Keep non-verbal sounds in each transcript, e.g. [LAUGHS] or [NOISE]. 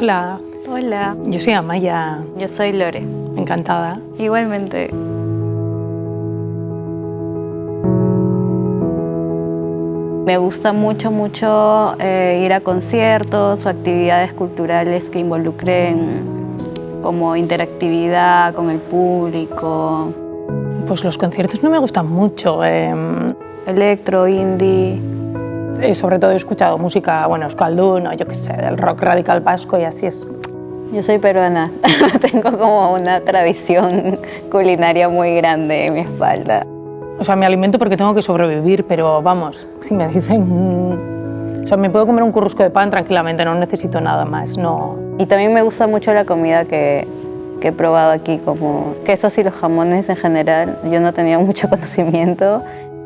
Hola, Hola, yo soy Amaya, yo soy Lore. encantada. Igualmente. Me gusta mucho, mucho eh, ir a conciertos o actividades culturales que involucren como interactividad con el público, Pues los conciertos no me gustan mucho. eh, electro, indie. Eh, sobre todo he escuchado música, bueno, euskaldun o yo qué sé, del rock radical vasco y así es. Yo soy peruana, [LAUGHS] tengo como una tradición culinaria muy grande en mi espalda. O sea, me alimento porque tengo que sobrevivir, pero vamos, si me dicen... mm, O sea, me puedo comer un currusco de pan tranquilamente, no necesito nada más, no... Y también me gusta mucho la comida que, que he probado aquí, como quesos y los jamones en general. Yo no tenía mucho [LAUGHS] conocimiento.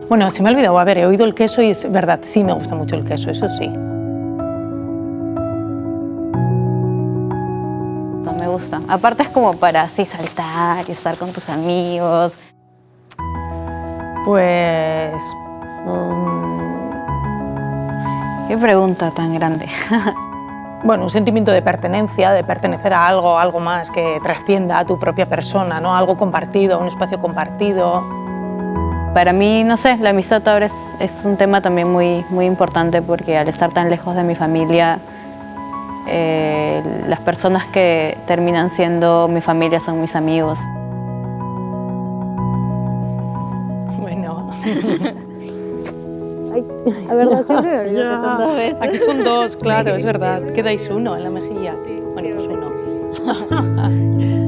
Bueno, se me ha olvidado, a ver, he oído el queso y es verdad, sí me gusta mucho el queso, eso sí. No me gusta. Aparte es como para así saltar y estar con tus amigos. Pues... mm, Qué pregunta tan grande. [LAUGHS] Bueno, un sentimiento de pertenencia, de pertenecer a algo, algo más que trascienda a tu propia persona, ¿no? Algo compartido, un espacio compartido. Para mí, no sé, la amistad ahora es, es un tema también muy, muy importante porque al estar tan lejos de mi familia, eh, las personas que terminan siendo mi familia son mis amigos. [LAUGHS] Bueno, [LAUGHS] La verdad, siempre me olvido que son dos veces. aquí son dos, claro, es verdad. Quedáis uno en la mejilla. Sí, bueno, sí, pues uno. [LAUGHS]